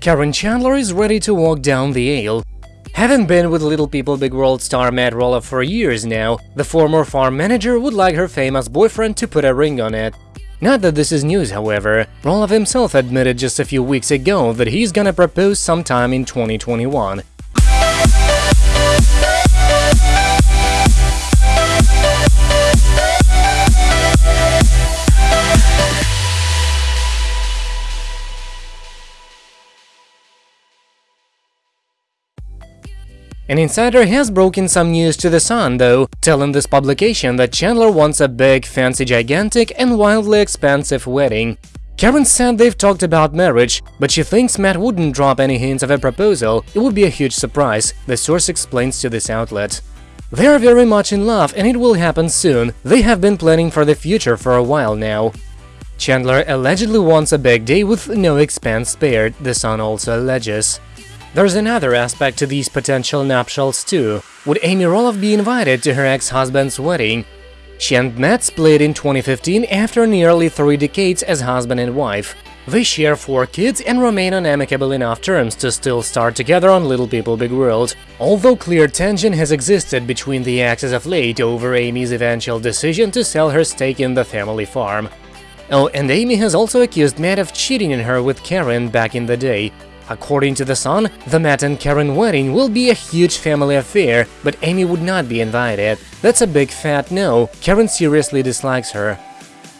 Karen Chandler is ready to walk down the aisle. Having been with Little People Big World star Matt Roloff for years now, the former farm manager would like her famous boyfriend to put a ring on it. Not that this is news, however. Roloff himself admitted just a few weeks ago that he's gonna propose sometime in 2021. An insider has broken some news to The Sun, though, telling this publication that Chandler wants a big, fancy, gigantic and wildly expensive wedding. Karen said they've talked about marriage, but she thinks Matt wouldn't drop any hints of a proposal, it would be a huge surprise, the source explains to this outlet. They are very much in love and it will happen soon, they have been planning for the future for a while now. Chandler allegedly wants a big day with no expense spared, The Sun also alleges. There's another aspect to these potential nuptials too. Would Amy Roloff be invited to her ex-husband's wedding? She and Matt split in 2015 after nearly three decades as husband and wife. They share four kids and remain on amicable enough terms to still star together on Little People Big World, although clear tension has existed between the actors of late over Amy's eventual decision to sell her stake in the family farm. Oh, and Amy has also accused Matt of cheating on her with Karen back in the day, According to The Sun, the Matt and Karen wedding will be a huge family affair, but Amy would not be invited. That's a big fat no, Karen seriously dislikes her.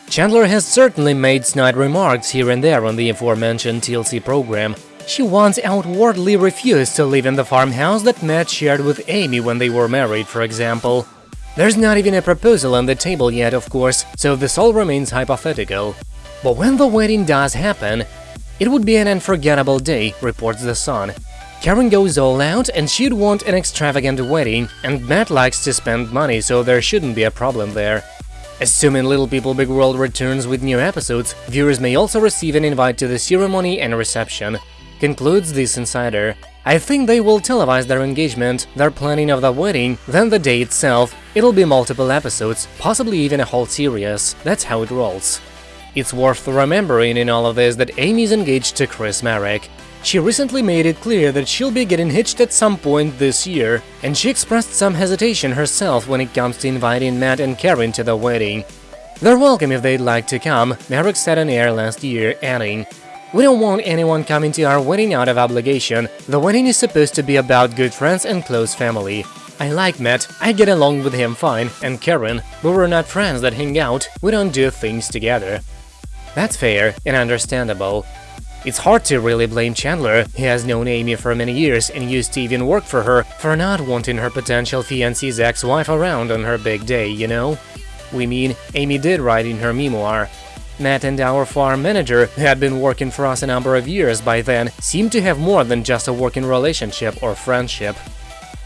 Chandler has certainly made snide remarks here and there on the aforementioned TLC program. She once outwardly refused to live in the farmhouse that Matt shared with Amy when they were married, for example. There's not even a proposal on the table yet, of course, so this all remains hypothetical. But when the wedding does happen, it would be an unforgettable day, reports The Sun. Karen goes all out and she'd want an extravagant wedding, and Matt likes to spend money, so there shouldn't be a problem there. Assuming Little People Big World returns with new episodes, viewers may also receive an invite to the ceremony and reception. Concludes this insider. I think they will televise their engagement, their planning of the wedding, then the day itself. It'll be multiple episodes, possibly even a whole series. That's how it rolls. It's worth remembering in all of this that Amy's engaged to Chris Marek. She recently made it clear that she'll be getting hitched at some point this year, and she expressed some hesitation herself when it comes to inviting Matt and Karen to the wedding. They're welcome if they'd like to come, Marek said on air last year, adding, We don't want anyone coming to our wedding out of obligation, the wedding is supposed to be about good friends and close family. I like Matt, I get along with him fine, and Karen, but we're not friends that hang out, we don't do things together. That's fair and understandable. It's hard to really blame Chandler, he has known Amy for many years and used to even work for her, for not wanting her potential fiancé's ex-wife around on her big day, you know? We mean, Amy did write in her memoir. Matt and our farm manager, who had been working for us a number of years by then, seemed to have more than just a working relationship or friendship.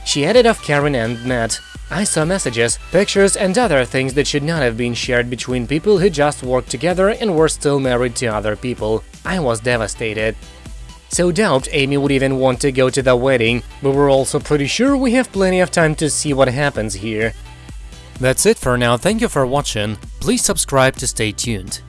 She added of Karen and Matt, I saw messages, pictures and other things that should not have been shared between people who just worked together and were still married to other people. I was devastated. So doubt Amy would even want to go to the wedding, but we're also pretty sure we have plenty of time to see what happens here. That's it for now, thank you for watching, please subscribe to stay tuned.